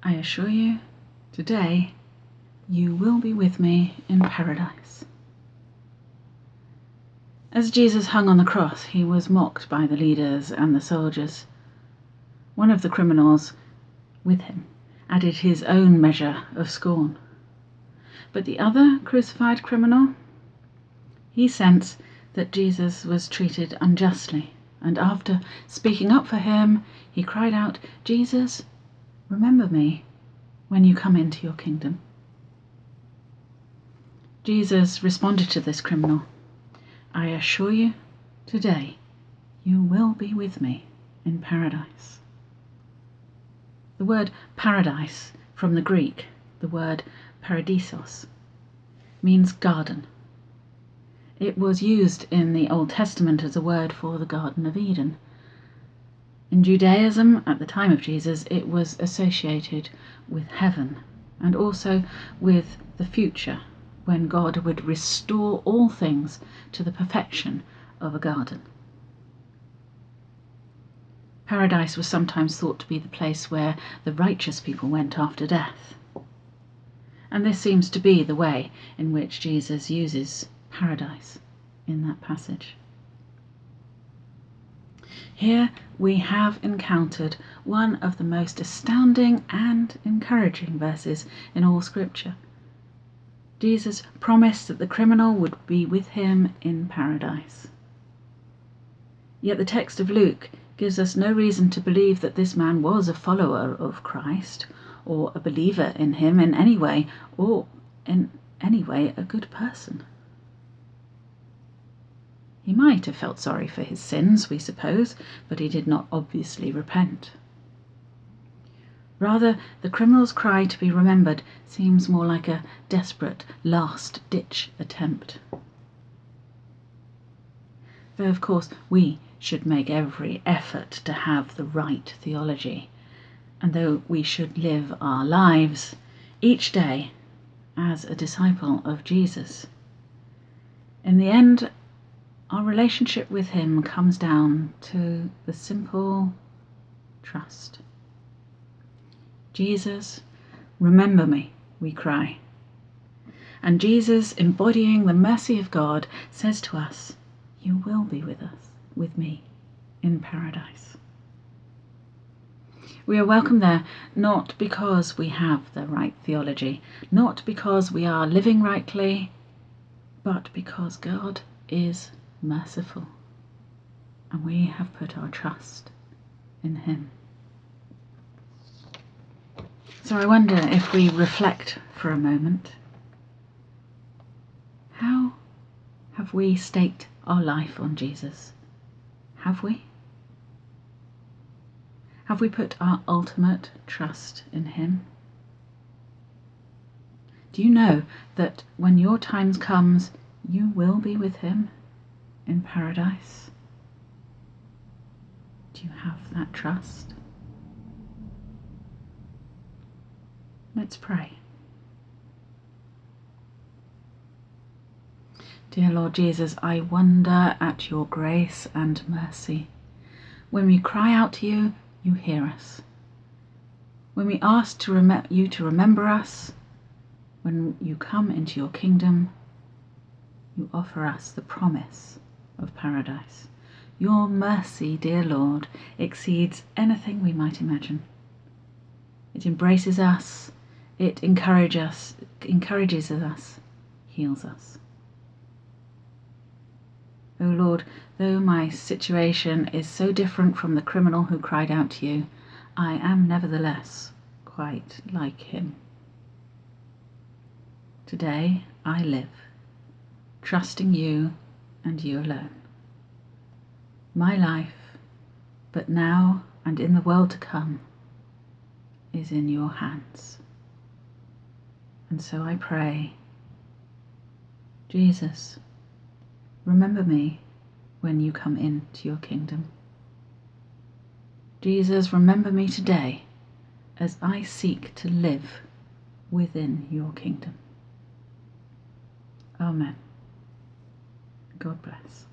I assure you, today you will be with me in paradise. As Jesus hung on the cross, he was mocked by the leaders and the soldiers. One of the criminals with him added his own measure of scorn. But the other crucified criminal, he sensed that Jesus was treated unjustly, and after speaking up for him, he cried out, Jesus, remember me when you come into your kingdom. Jesus responded to this criminal I assure you, today you will be with me in paradise. The word paradise from the Greek, the word paradisos, means garden. It was used in the Old Testament as a word for the Garden of Eden. In Judaism, at the time of Jesus, it was associated with heaven and also with the future when God would restore all things to the perfection of a garden. Paradise was sometimes thought to be the place where the righteous people went after death. And this seems to be the way in which Jesus uses paradise in that passage. Here we have encountered one of the most astounding and encouraging verses in all Scripture Jesus promised that the criminal would be with him in paradise. Yet the text of Luke gives us no reason to believe that this man was a follower of Christ, or a believer in him in any way, or in any way a good person. He might have felt sorry for his sins, we suppose, but he did not obviously repent. Rather, the criminal's cry to be remembered seems more like a desperate last ditch attempt. Though, of course, we should make every effort to have the right theology, and though we should live our lives each day as a disciple of Jesus, in the end, our relationship with Him comes down to the simple trust. Jesus, remember me, we cry. And Jesus, embodying the mercy of God, says to us, You will be with us, with me, in paradise. We are welcome there not because we have the right theology, not because we are living rightly, but because God is merciful and we have put our trust in Him. So I wonder if we reflect for a moment how have we staked our life on Jesus? Have we? Have we put our ultimate trust in Him? Do you know that when your time comes, you will be with Him in paradise? Do you have that trust? Let's pray. Dear Lord Jesus, I wonder at your grace and mercy. When we cry out to you, you hear us. When we ask to you to remember us, when you come into your kingdom, you offer us the promise of paradise. Your mercy, dear Lord, exceeds anything we might imagine. It embraces us it encourage us, encourages us, heals us. O oh Lord, though my situation is so different from the criminal who cried out to you, I am nevertheless quite like him. Today I live, trusting you and you alone. My life, but now and in the world to come, is in your hands. And so I pray, Jesus, remember me when you come into your kingdom. Jesus, remember me today as I seek to live within your kingdom. Amen. God bless.